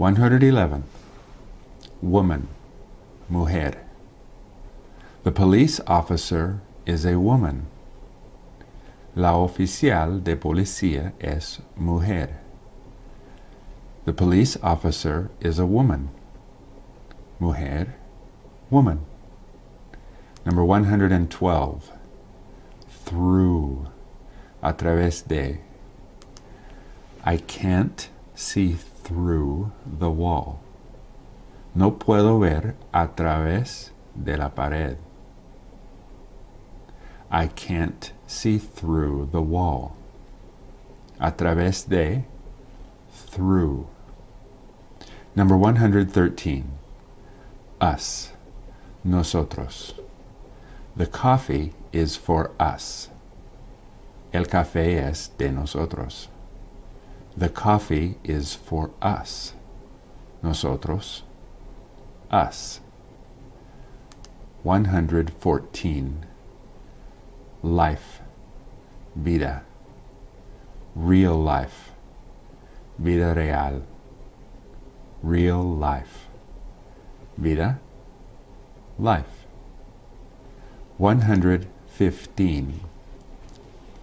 111. Woman, mujer. The police officer is a woman. La oficial de policía es mujer. The police officer is a woman. Mujer, woman. Number 112. Through. A través de. I can't see through the wall. No puedo ver a través de la pared. I can't see through the wall. A través de, through. Number 113. Us. Nosotros. The coffee is for us. El café es de nosotros. The coffee is for us. Nosotros. Us. 114. Life. Vida. Real life. Vida real. Real life. Vida. Life. 115.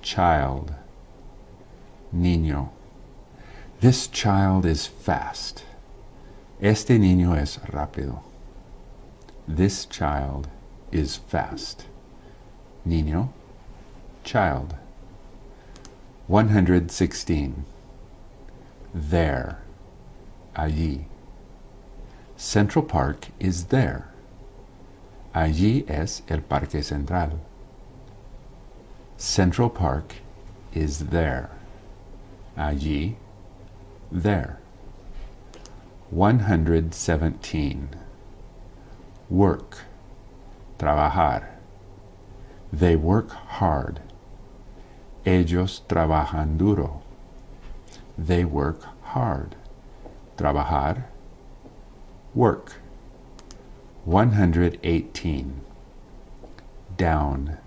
Child. Niño. This child is fast. Este niño es rápido. This child is fast. Niño, child. 116. There, allí. Central Park is there. Allí es el Parque Central. Central Park is there. Allí, there. 117. Work, trabajar. They work hard. Ellos trabajan duro. They work hard. Trabajar, work. 118. Down,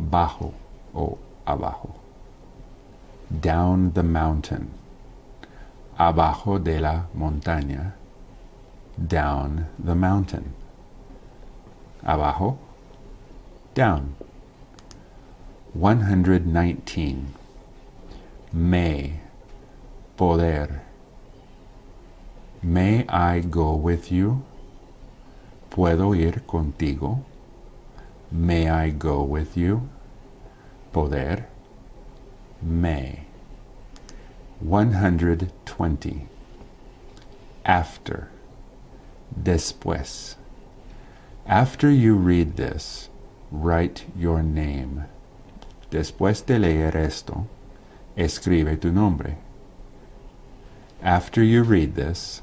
bajo o abajo. Down the mountain. Abajo de la montaña. Down the mountain. Abajo, down. 119. May, poder. May I go with you? ¿Puedo ir contigo? May I go with you? Poder. May. 120. After. Después. After you read this, write your name. Después de leer esto, escribe tu nombre. After you read this,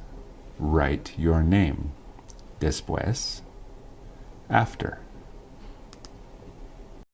write your name. Después, after.